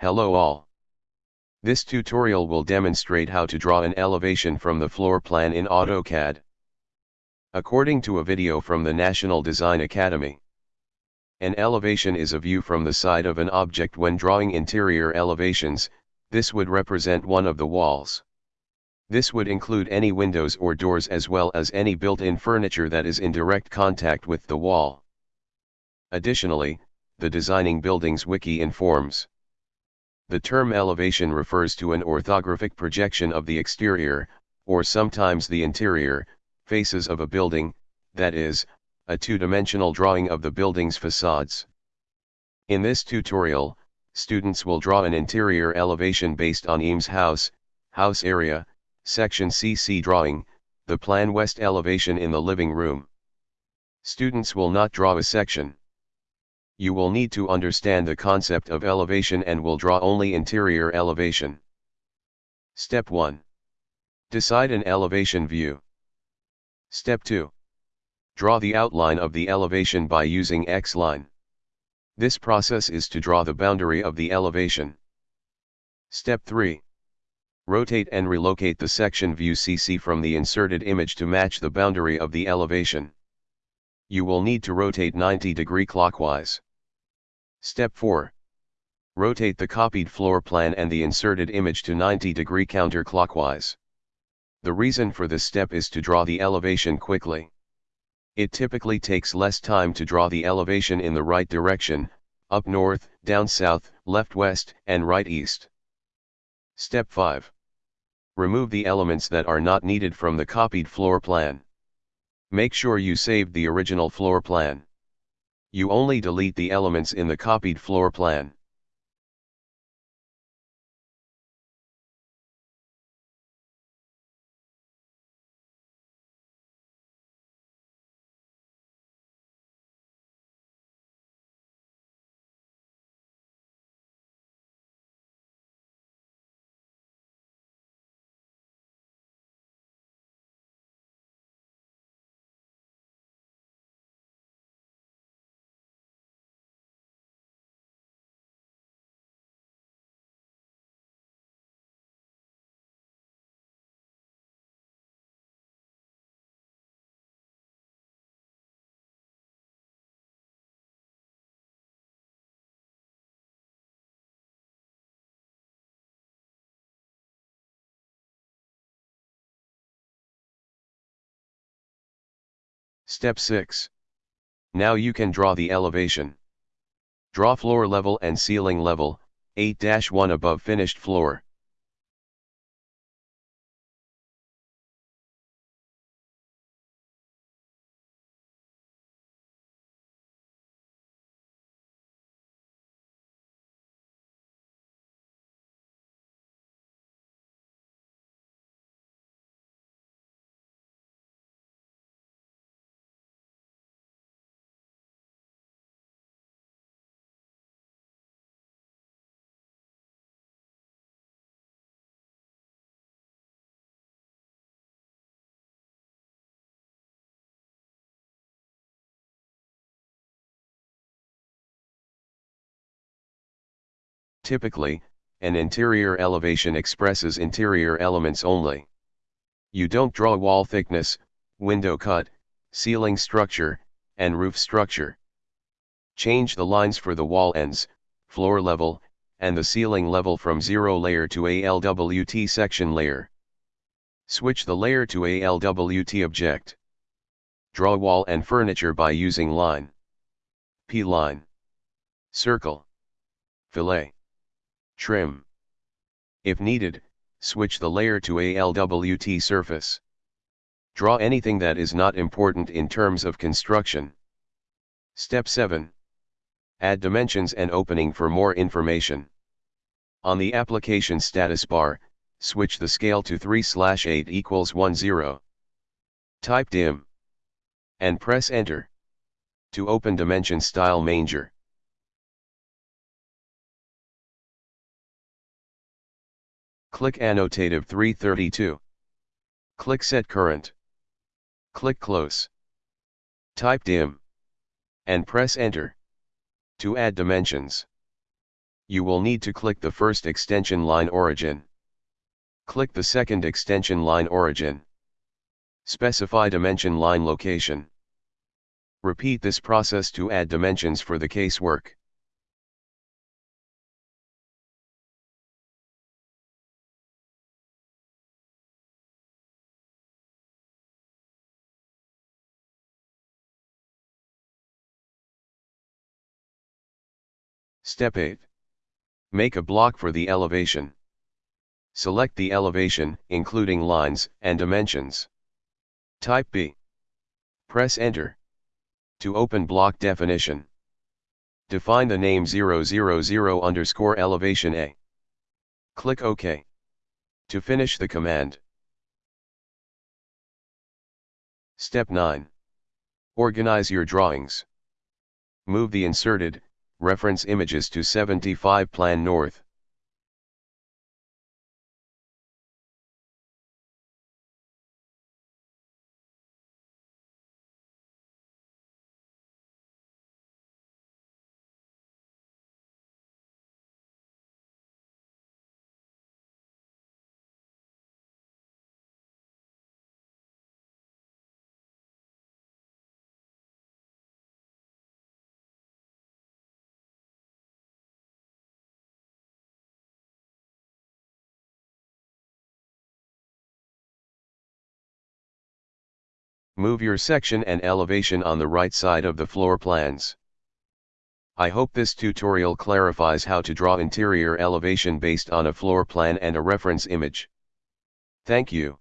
Hello all. This tutorial will demonstrate how to draw an elevation from the floor plan in AutoCAD. According to a video from the National Design Academy. An elevation is a view from the side of an object when drawing interior elevations, this would represent one of the walls. This would include any windows or doors as well as any built-in furniture that is in direct contact with the wall. Additionally, the Designing Buildings Wiki informs. The term elevation refers to an orthographic projection of the exterior, or sometimes the interior, faces of a building, that is, a two-dimensional drawing of the building's facades. In this tutorial, students will draw an interior elevation based on Eames House, house area, section CC drawing, the plan west elevation in the living room. Students will not draw a section. You will need to understand the concept of elevation and will draw only interior elevation. Step 1. Decide an elevation view. Step 2. Draw the outline of the elevation by using X-line. This process is to draw the boundary of the elevation. Step 3. Rotate and relocate the section view CC from the inserted image to match the boundary of the elevation. You will need to rotate 90 degree clockwise. Step 4. Rotate the copied floor plan and the inserted image to 90 degree counterclockwise. The reason for this step is to draw the elevation quickly. It typically takes less time to draw the elevation in the right direction, up north, down south, left west, and right east. Step 5. Remove the elements that are not needed from the copied floor plan. Make sure you saved the original floor plan. You only delete the elements in the copied floor plan. Step 6. Now you can draw the elevation. Draw floor level and ceiling level, 8-1 above finished floor. Typically, an interior elevation expresses interior elements only. You don't draw wall thickness, window cut, ceiling structure, and roof structure. Change the lines for the wall ends, floor level, and the ceiling level from zero layer to ALWT section layer. Switch the layer to ALWT object. Draw wall and furniture by using line. P-line. Circle. Fillet trim. If needed, switch the layer to ALWT surface. Draw anything that is not important in terms of construction. Step 7. Add dimensions and opening for more information. On the application status bar, switch the scale to 3 slash 8 equals 10. Type dim. And press enter. To open dimension style manger. Click Annotative 332. Click Set Current. Click Close. Type dim. And press Enter. To add dimensions. you will need to click the first extension line origin. Click the second extension line origin. Specify dimension line location. Repeat this process to add dimensions for the casework. Step 8. Make a block for the elevation. Select the elevation, including lines and dimensions. Type B. Press Enter. To open block definition. Define the name 000 underscore elevation A. Click OK. To finish the command. Step 9. Organize your drawings. Move the inserted, reference images to 75 Plan North. Move your section and elevation on the right side of the floor plans. I hope this tutorial clarifies how to draw interior elevation based on a floor plan and a reference image. Thank you.